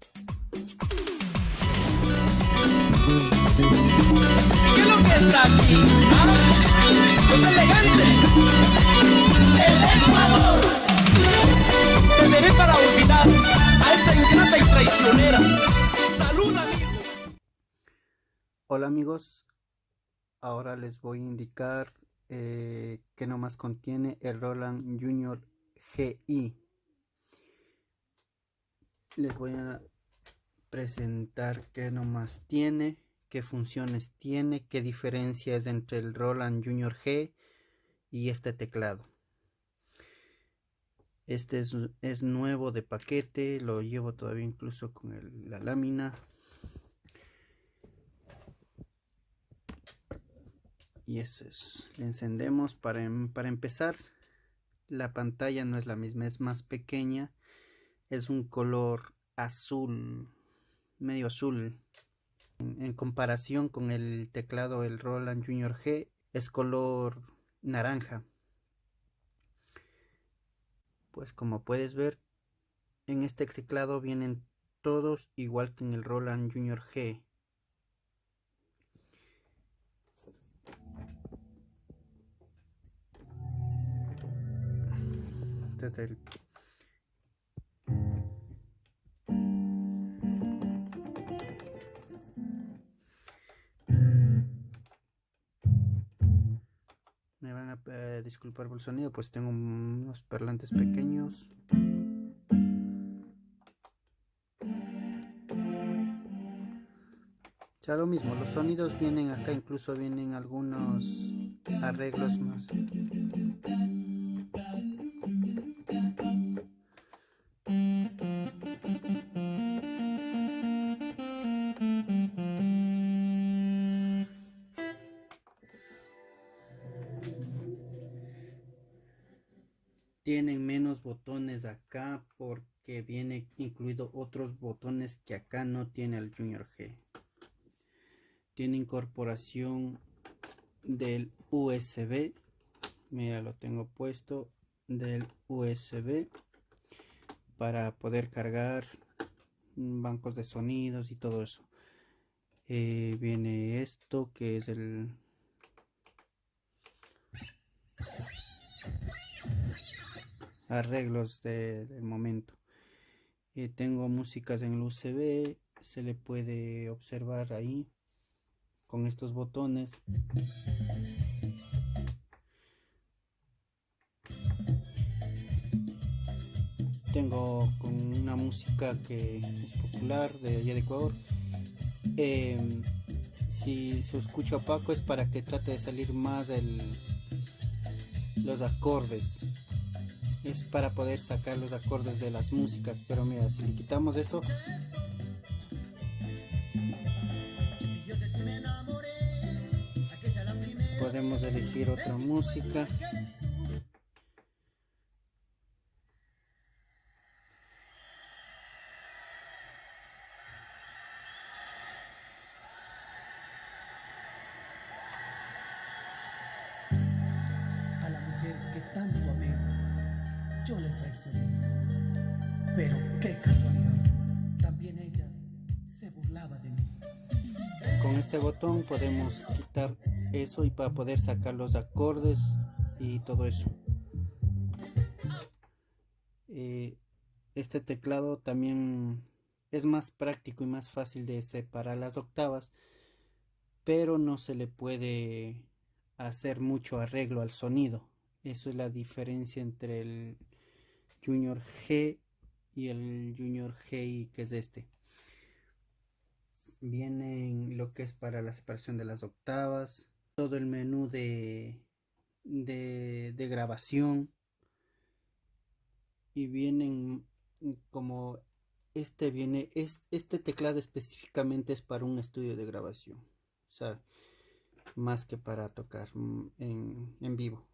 ¿Qué. Hola amigos, ahora les voy a indicar eh, que nomás contiene el Roland Junior GI. Les voy a presentar qué nomás tiene, qué funciones tiene, qué diferencia es entre el Roland Junior G y este teclado. Este es, nuevo de paquete, lo llevo todavía incluso con la lámina. Y eso es, le encendemos para, em, para empezar. La pantalla no es la misma, es más pequeña. Es un color azul medio azul. En, comparación con el teclado el Roland Junior G es color naranja. Pues como puedes ver en este teclado vienen todos igual que en el Roland Junior G. disculpar por el sonido, pues tengo unos parlantes pequeños. Ya lo mismo, los sonidos vienen acá, incluso vienen algunos arreglos más. Tienen menos botones acá porque viene incluido otros botones que acá no tiene el Junior G. Tiene incorporación del USB. Mira, lo tengo puesto del USB para poder cargar bancos de sonidos y todo eso. Eh, viene esto que es el arreglos de, del momento. Eh, tengo músicas en el USB, se le puede observar ahí con estos botones. Tengo con una música que es popular de allá de Ecuador. Em, si se escucha opaco es para que trate de salir más el, los acordes es para poder sacar los acordes de las músicas. Pero mira si le quitamos esto podemos elegir otra música. Que tanto amé yo le traicioné. Pero qué casualidad, también ella se burlaba de mí. Con este botón podemos quitar eso y para poder sacar los acordes y todo eso. Eh, este teclado también es más práctico y más fácil de separar las octavas, pero no se le puede hacer mucho arreglo al sonido. Eso es la diferencia entre el Junior G y el Junior GI que es este. Vienen lo que es para la separación de las octavas, todo el menú de, de, grabación y vienen como este viene, es, este teclado específicamente es para un estudio de grabación, o sea, más que para tocar en, en vivo.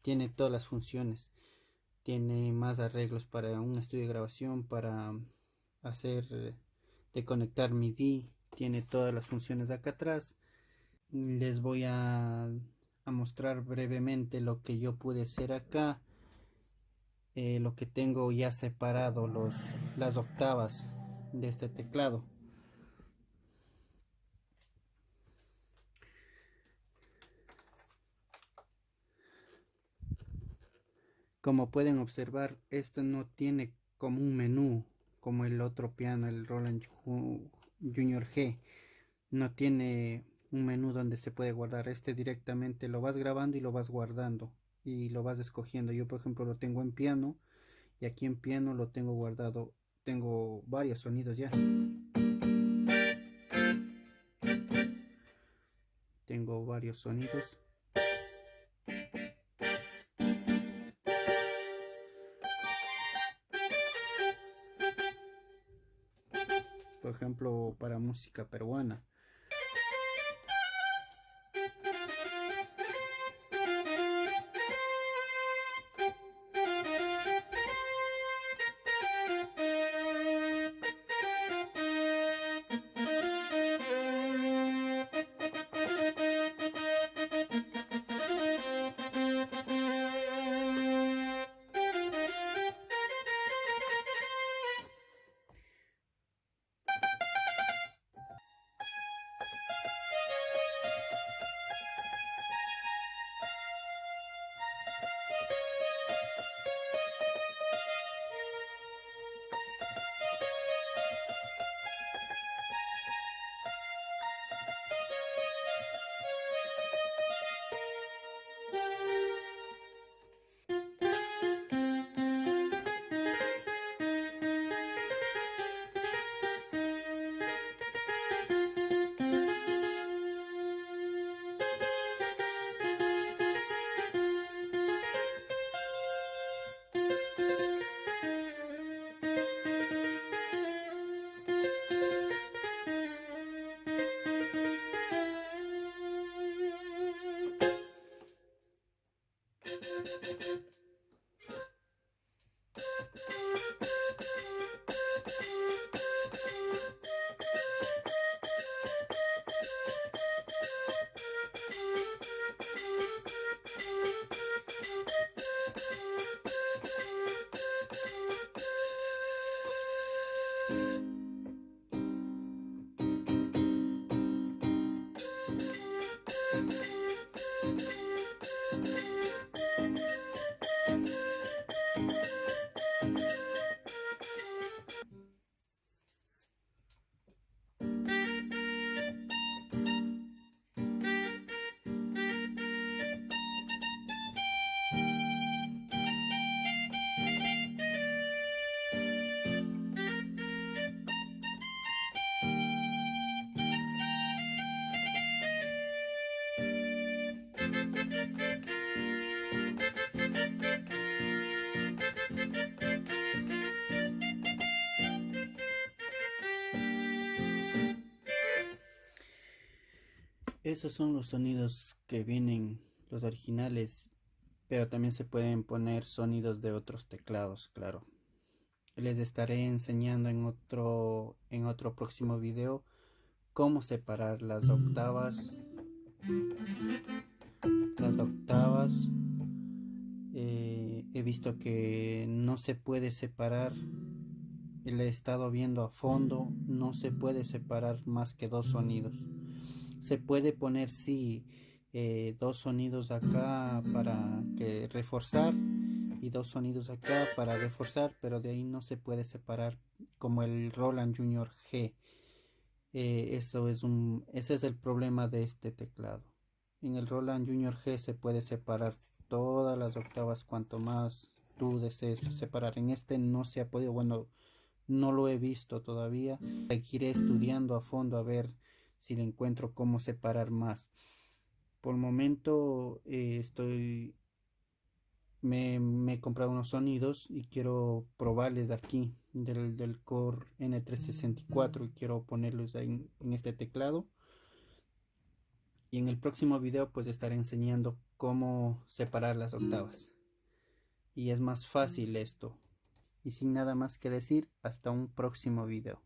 Tiene todas las funciones tiene más arreglos para un estudio de grabación, para hacer de conectar MIDI, tiene todas las funciones acá atrás. Les voy a, mostrar brevemente lo que yo pude hacer acá. Eh, lo que tengo ya separado los, las octavas de este teclado. Como pueden observar, esto no tiene como un menú como el otro piano, el Roland Junior G. No tiene un menú donde se puede guardar. Este directamente lo vas grabando y lo vas guardando y lo vas escogiendo. Yo por ejemplo lo tengo en piano y aquí en piano lo tengo guardado. Tengo varios sonidos ya. Tengo varios sonidos. Por ejemplo, para música peruana. Esos son los sonidos que vienen, los originales, pero también se pueden poner sonidos de otros teclados, claro. Les estaré enseñando en otro, en otro próximo video cómo separar las octavas. Las octavas. Eh, he visto que no se puede separar. Le he estado viendo a fondo. No se puede separar más que dos sonidos se puede poner sí eh, dos sonidos acá para que reforzar y dos sonidos acá para reforzar pero de ahí no se puede separar como el Roland Junior G. Eh, eso es un ese es el problema de este teclado. En el Roland Junior G se puede separar todas las octavas cuanto más tú desees separar. En este no se ha podido bueno no lo he visto todavía. Seguiré estudiando a fondo a ver si le encuentro cómo separar más. Por el momento eh, estoy me, he comprado unos sonidos y quiero probarles aquí del, del Core N364 y quiero ponerlos ahí en este teclado. Y en el próximo video pues estaré enseñando cómo separar las octavas. Y es más fácil esto. Y sin nada más que decir hasta un próximo video